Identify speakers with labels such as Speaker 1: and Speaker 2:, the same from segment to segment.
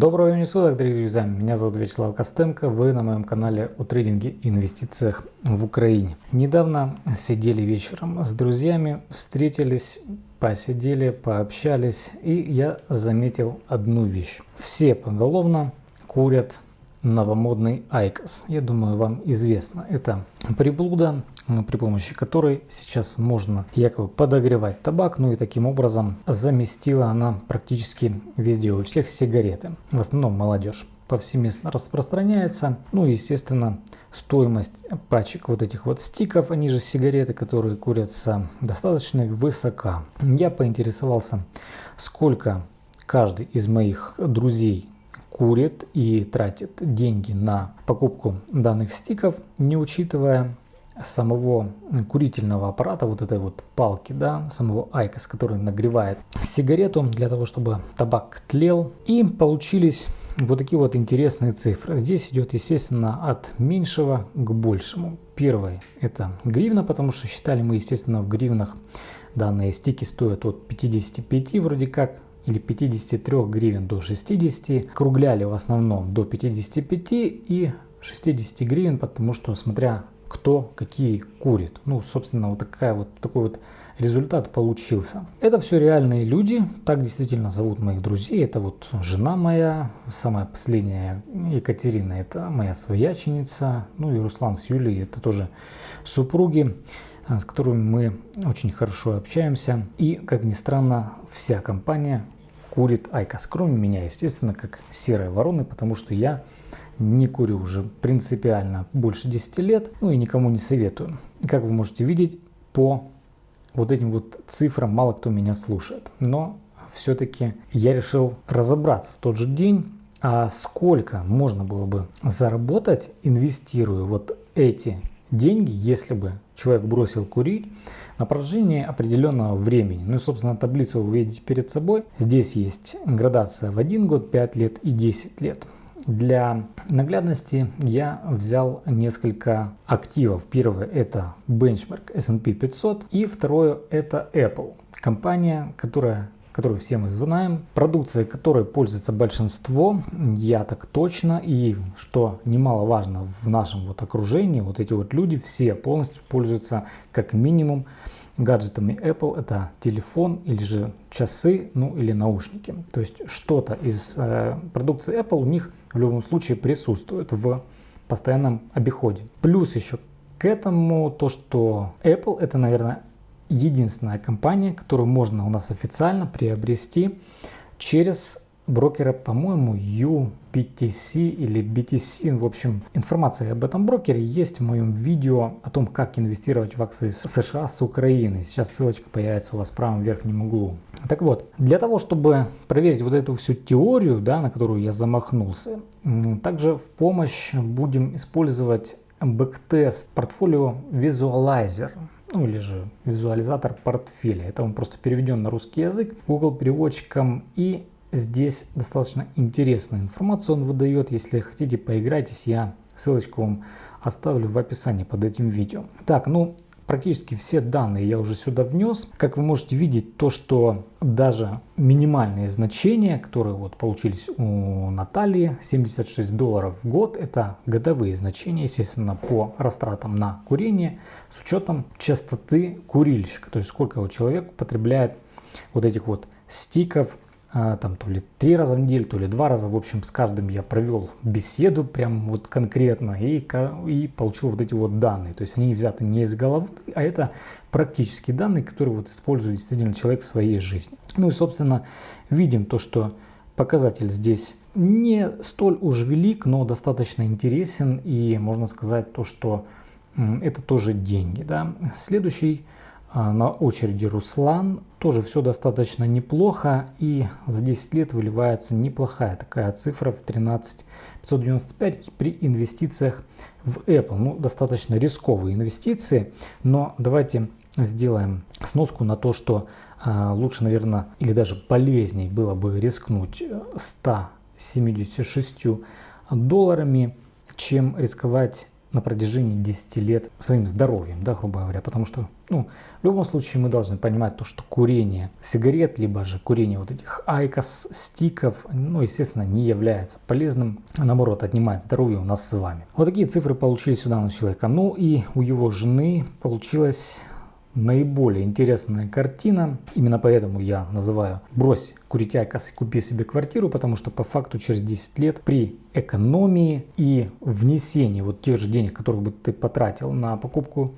Speaker 1: Доброго времени суток, дорогие друзья! Меня зовут Вячеслав Костенко, вы на моем канале о трейдинге и инвестициях в Украине. Недавно сидели вечером с друзьями, встретились, посидели, пообщались, и я заметил одну вещь. Все поголовно курят новомодный IQOS. Я думаю, вам известно. Это приблуда, при помощи которой сейчас можно якобы подогревать табак, ну и таким образом заместила она практически везде, у всех сигареты. В основном молодежь повсеместно распространяется. Ну и, естественно, стоимость пачек вот этих вот стиков, они же сигареты, которые курятся, достаточно высока. Я поинтересовался, сколько каждый из моих друзей курит и тратит деньги на покупку данных стиков, не учитывая самого курительного аппарата, вот этой вот палки, да, самого IQOS, который нагревает сигарету для того, чтобы табак тлел. И получились вот такие вот интересные цифры. Здесь идет, естественно, от меньшего к большему. Первое это гривна, потому что считали мы, естественно, в гривнах данные стики стоят от 55 вроде как или 53 гривен до 60, кругляли в основном до 55 и 60 гривен, потому что смотря кто какие курит. Ну, собственно, вот, такая вот такой вот результат получился. Это все реальные люди, так действительно зовут моих друзей. Это вот жена моя, самая последняя Екатерина, это моя свояченица. Ну и Руслан с Юлей, это тоже супруги. Э, с которыми мы очень хорошо общаемся. И, как ни странно, вся компания курит IQOS, кроме меня, естественно, как серые вороны, потому что я не курю уже принципиально больше 10 лет, ну и никому не советую. Как вы можете видеть, по вот этим вот цифрам мало кто меня слушает. Но все-таки я решил разобраться в тот же день, а сколько можно было бы заработать, инвестируя вот эти деньги, если бы человек бросил курить на протяжении определенного времени. Ну и, собственно, таблицу вы видите перед собой. Здесь есть градация в 1 год, 5 лет и 10 лет. Для наглядности я взял несколько активов. Первое это бенчмарк S&P 500 и второе это Apple. Компания, которая которую все мы знаем, продукция которой пользуется большинство, я так точно, и что немаловажно в нашем вот окружении, вот эти вот люди все полностью пользуются как минимум гаджетами Apple, это телефон или же часы, ну или наушники. То есть что-то из э, продукции Apple у них в любом случае присутствует в постоянном обиходе. Плюс еще к этому то, что Apple это, наверное, единственная компания, которую можно у нас официально приобрести через брокера, по-моему, UPTC или BTC. В общем, информация об этом брокере есть в моем видео о том, как инвестировать в акции США с Украины. Сейчас ссылочка появится у вас в правом верхнем углу. Так вот, для того, чтобы проверить вот эту всю теорию, да, на которую я замахнулся, также в помощь будем использовать бэктест портфолио Visualizer ну или же визуализатор портфеля. Это он просто переведен на русский язык Google переводчиком и здесь достаточно интересную информацию он выдает. Если хотите поиграйтесь, я ссылочку вам оставлю в описании под этим видео. Так, ну Практически все данные я уже сюда внес. Как вы можете видеть, то, что даже минимальные значения, которые вот получились у Натальи, 76 долларов в год, это годовые значения, естественно, по растратам на курение, с учетом частоты курильщика, то есть сколько человек употребляет вот этих вот стиков там то ли три раза в неделю, то ли два раза. В общем, с каждым я провел беседу прям вот конкретно и, и получил вот эти вот данные. То есть они взяты не из головы, а это практические данные, которые вот использует действительно человек в своей жизни. Ну и, собственно, видим то, что показатель здесь не столь уж велик, но достаточно интересен. И можно сказать то, что это тоже деньги. Да? Следующий а, на очереди Руслан. Тоже все достаточно неплохо и за 10 лет выливается неплохая такая цифра в 13 595 при инвестициях в Apple. Ну, достаточно рисковые инвестиции, но давайте сделаем сноску на то, что а, лучше, наверное, или даже полезней было бы рискнуть 176 долларами, чем рисковать на протяжении 10 лет своим здоровьем, да, грубо говоря, потому что, ну, в любом случае мы должны понимать то, что курение сигарет, либо же курение вот этих IQOS, стиков, ну, естественно, не является полезным, а наоборот, отнимает здоровье у нас с вами. Вот такие цифры получились у человека. Ну и у его жены получилось наиболее интересная картина. Именно поэтому я называю «брось курить IQOS и купи себе квартиру», потому что по факту через 10 лет при экономии и внесении вот тех же денег, которые бы ты потратил на покупку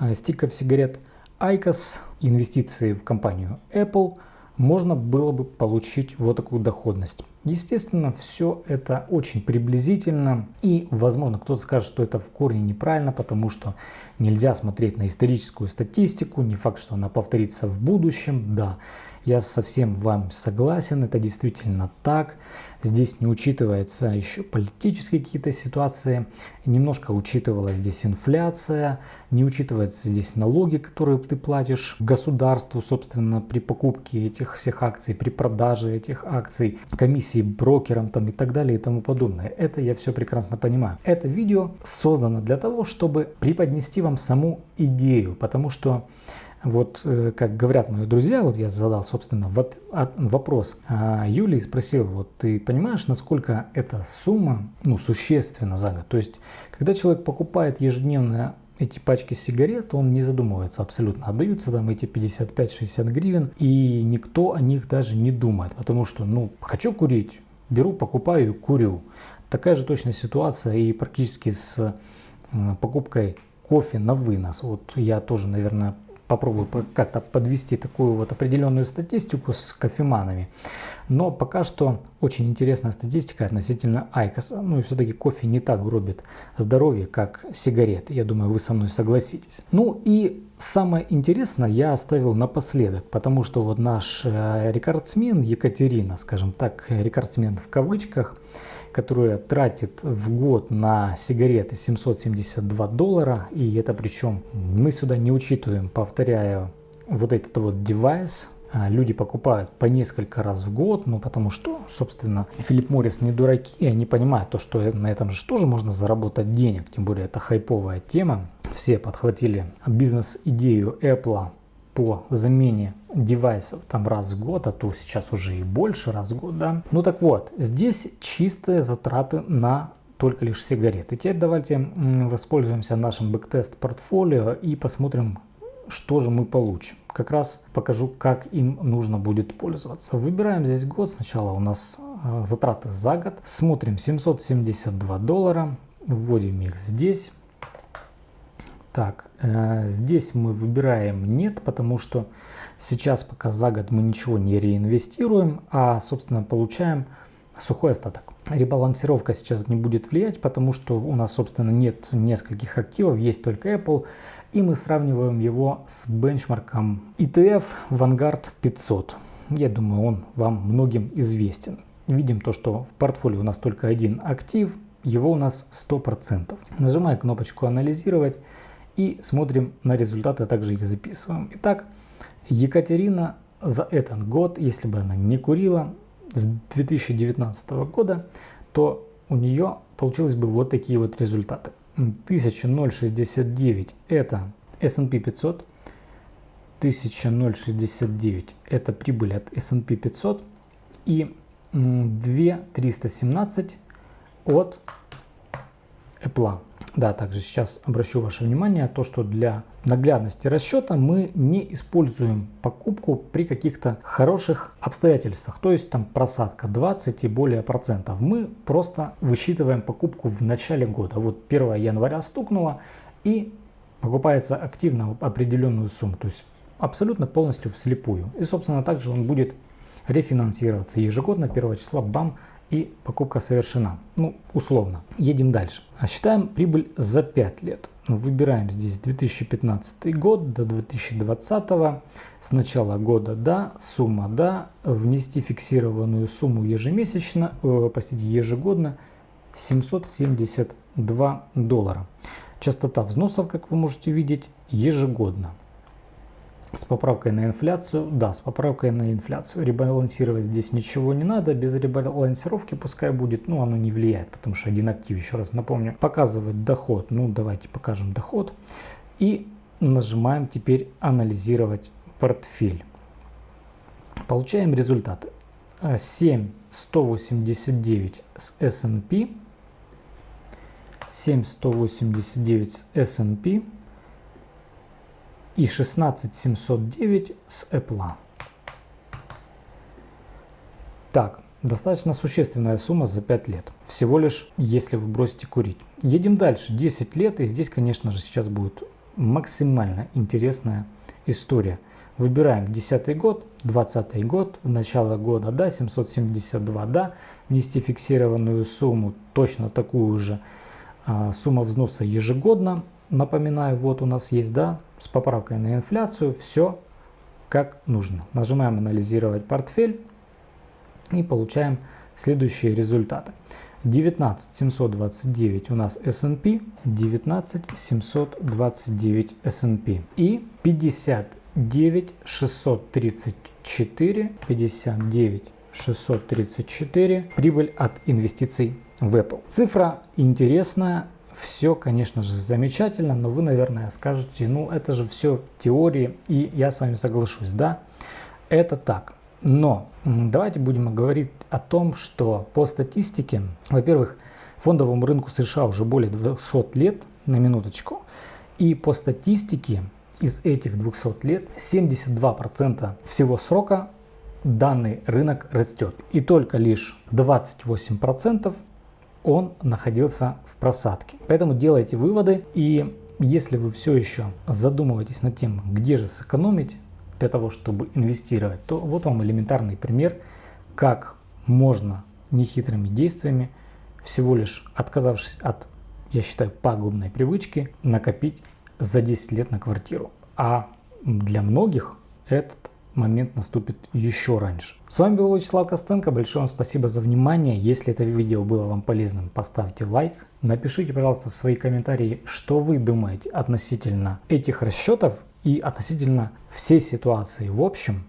Speaker 1: э, стиков сигарет, айкос, инвестиции в компанию Apple – можно было бы получить вот такую доходность. Естественно, все это очень приблизительно и, возможно, кто-то скажет, что это в корне неправильно, потому что нельзя смотреть на историческую статистику, не факт, что она повторится в будущем, да. Я совсем вам согласен, это действительно так. Здесь не учитывается еще политические какие-то ситуации, немножко учитывалась здесь инфляция, не учитываются здесь налоги, которые ты платишь государству, собственно, при покупке этих всех акций, при продаже этих акций, комиссии брокерам там и так далее и тому подобное. Это я все прекрасно понимаю. Это видео создано для того, чтобы преподнести вам саму идею, потому что вот, э, как говорят мои друзья, вот я задал, собственно, вот вопрос. А Юлий спросил, вот ты понимаешь, насколько эта сумма, ну, существенна за год? То есть, когда человек покупает ежедневно эти пачки сигарет, он не задумывается абсолютно. Отдаются там эти 55-60 гривен, и никто о них даже не думает, потому что, ну, хочу курить, беру, покупаю и курю. Такая же точная ситуация и практически с э, покупкой кофе на вынос. Вот я тоже, наверное, попробую как-то подвести такую вот определенную статистику с кофеманами. Но пока что очень интересная статистика относительно Айкоса. Ну и все-таки кофе не так гробит здоровье, как сигареты. Я думаю, вы со мной согласитесь. Ну и самое интересное я оставил напоследок, потому что вот наш э, рекордсмен Екатерина, скажем так, рекордсмен в кавычках, которая тратит в год на сигареты 772 доллара. И это причем мы сюда не учитываем, повторяю, вот этот вот девайс, люди покупают по несколько раз в год, ну потому что, собственно, Филипп Моррис не дураки, они понимают то, что на этом же тоже можно заработать денег, тем более это хайповая тема. Все подхватили бизнес-идею Apple по замене девайсов там раз в год, а то сейчас уже и больше раз в год, да. Ну так вот, здесь чистые затраты на только лишь сигареты. Теперь давайте воспользуемся нашим бэктест портфолио и посмотрим, что же мы получим. Как раз покажу, как им нужно будет пользоваться. Выбираем здесь год. Сначала у нас э, затраты за год. Смотрим 772 доллара. Вводим их здесь. Так, э, здесь мы выбираем нет, потому что сейчас пока за год мы ничего не реинвестируем, а собственно получаем сухой остаток. Ребалансировка сейчас не будет влиять, потому что у нас собственно нет нескольких активов, есть только Apple, и мы сравниваем его с бенчмарком ETF Vanguard 500. Я думаю, он вам многим известен. Видим то, что в портфолио у нас только один актив, его у нас 100%. Нажимаю кнопочку «Анализировать» и смотрим на результаты, а также их записываем. Итак, Екатерина за этот год, если бы она не курила с 2019 года, то у нее получилось бы вот такие вот результаты. 1069 это S&P 500, 1069 это прибыль от S&P 500 и 2317 от Apple. Да, также сейчас обращу ваше внимание, то, что для наглядности расчета мы не используем покупку при каких-то хороших обстоятельствах, то есть там просадка 20 и более процентов. Мы просто высчитываем покупку в начале года. Вот 1 января стукнуло и покупается активно определенную сумму, то есть абсолютно полностью вслепую. И собственно также он будет рефинансироваться ежегодно 1 числа бам и покупка совершена. Ну, условно. Едем дальше. Считаем прибыль за 5 лет. Выбираем здесь 2015 год до 2020. С начала года да, сумма да, внести фиксированную сумму ежемесячно, э, простите, ежегодно 772 доллара. Частота взносов, как вы можете видеть, ежегодно. С поправкой на инфляцию, да, с поправкой на инфляцию. Ребалансировать здесь ничего не надо, без ребалансировки пускай будет, ну оно не влияет, потому что один актив, еще раз напомню, показывает доход, ну давайте покажем доход. И нажимаем теперь анализировать портфель. Получаем результаты. 7189 с S&P, 7189 с S&P и 16709 с Apple. Так, достаточно существенная сумма за 5 лет. Всего лишь, если вы бросите курить. Едем дальше. 10 лет, и здесь, конечно же, сейчас будет максимально интересная история. Выбираем 10 год, 20 год, начало года, да, 772, да, внести фиксированную сумму, точно такую же а, сумма взноса ежегодно. Напоминаю, вот у нас есть, да, с поправкой на инфляцию, все как нужно. Нажимаем анализировать портфель и получаем следующие результаты. 19 729 у нас S&P, 19 729 S&P и 59 634, 59 634 прибыль от инвестиций в Apple. Цифра интересная, все, конечно же, замечательно, но вы, наверное, скажете, ну это же все в теории, и я с вами соглашусь, да, это так. Но давайте будем говорить о том, что по статистике, во-первых, фондовому рынку США уже более 200 лет, на минуточку, и по статистике из этих 200 лет 72% всего срока данный рынок растет. И только лишь 28% он находился в просадке. Поэтому делайте выводы и если вы все еще задумываетесь над тем, где же сэкономить, для того, чтобы инвестировать, то вот вам элементарный пример, как можно нехитрыми действиями, всего лишь отказавшись от, я считаю, пагубной привычки, накопить за 10 лет на квартиру. А для многих этот момент наступит еще раньше. С вами был Вячеслав Костенко. Большое вам спасибо за внимание. Если это видео было вам полезным, поставьте лайк. Напишите, пожалуйста, свои комментарии, что вы думаете относительно этих расчетов и относительно всей ситуации в общем.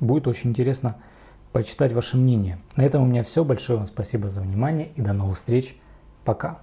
Speaker 1: Будет очень интересно почитать ваше мнение. На этом у меня все. Большое вам спасибо за внимание и до новых встреч. Пока.